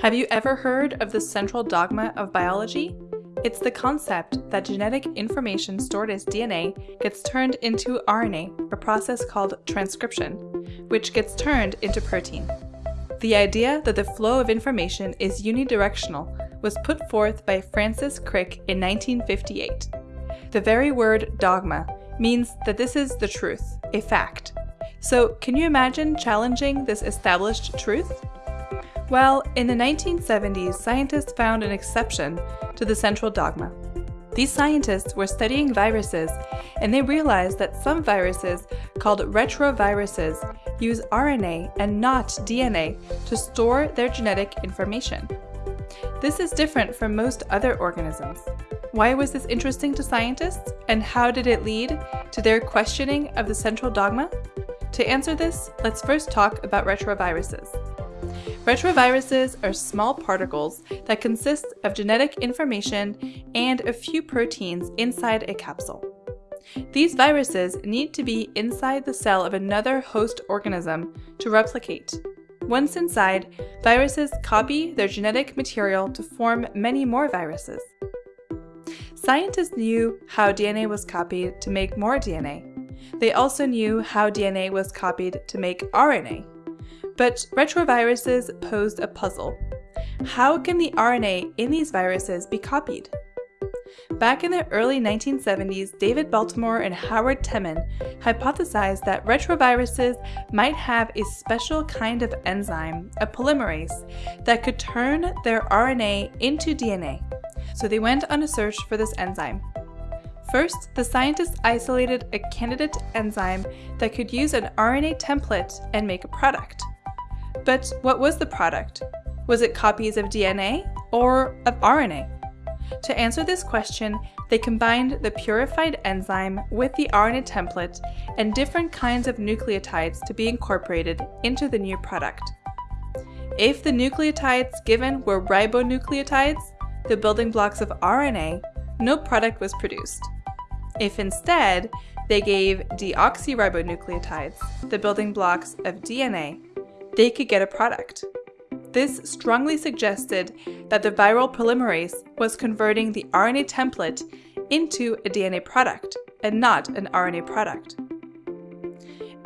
Have you ever heard of the central dogma of biology? It's the concept that genetic information stored as DNA gets turned into RNA, a process called transcription, which gets turned into protein. The idea that the flow of information is unidirectional was put forth by Francis Crick in 1958. The very word dogma means that this is the truth, a fact. So, can you imagine challenging this established truth? Well, in the 1970s, scientists found an exception to the central dogma. These scientists were studying viruses, and they realized that some viruses, called retroviruses, use RNA and not DNA to store their genetic information. This is different from most other organisms. Why was this interesting to scientists, and how did it lead to their questioning of the central dogma? To answer this, let's first talk about retroviruses. Retroviruses are small particles that consist of genetic information and a few proteins inside a capsule. These viruses need to be inside the cell of another host organism to replicate. Once inside, viruses copy their genetic material to form many more viruses. Scientists knew how DNA was copied to make more DNA. They also knew how DNA was copied to make RNA. But retroviruses posed a puzzle. How can the RNA in these viruses be copied? Back in the early 1970s, David Baltimore and Howard Temin hypothesized that retroviruses might have a special kind of enzyme, a polymerase, that could turn their RNA into DNA. So they went on a search for this enzyme. First, the scientists isolated a candidate enzyme that could use an RNA template and make a product. But what was the product? Was it copies of DNA or of RNA? To answer this question, they combined the purified enzyme with the RNA template and different kinds of nucleotides to be incorporated into the new product. If the nucleotides given were ribonucleotides, the building blocks of RNA, no product was produced. If instead, they gave deoxyribonucleotides, the building blocks of DNA, they could get a product. This strongly suggested that the viral polymerase was converting the RNA template into a DNA product and not an RNA product.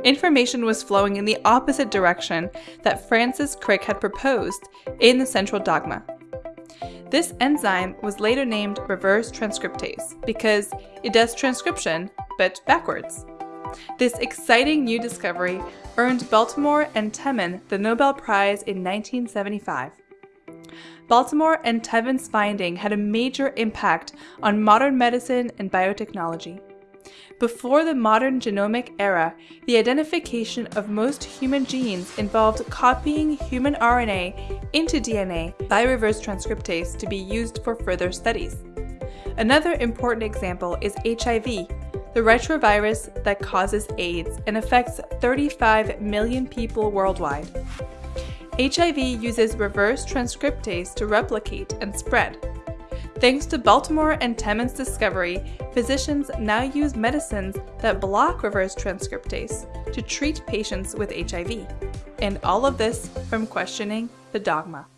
Information was flowing in the opposite direction that Francis Crick had proposed in the central dogma. This enzyme was later named reverse transcriptase because it does transcription, but backwards. This exciting new discovery earned Baltimore and Temin the Nobel Prize in 1975. Baltimore and Temin's finding had a major impact on modern medicine and biotechnology. Before the modern genomic era, the identification of most human genes involved copying human RNA into DNA by reverse transcriptase to be used for further studies. Another important example is HIV, the retrovirus that causes AIDS and affects 35 million people worldwide. HIV uses reverse transcriptase to replicate and spread. Thanks to Baltimore and Temin's discovery, physicians now use medicines that block reverse transcriptase to treat patients with HIV. And all of this from questioning the dogma.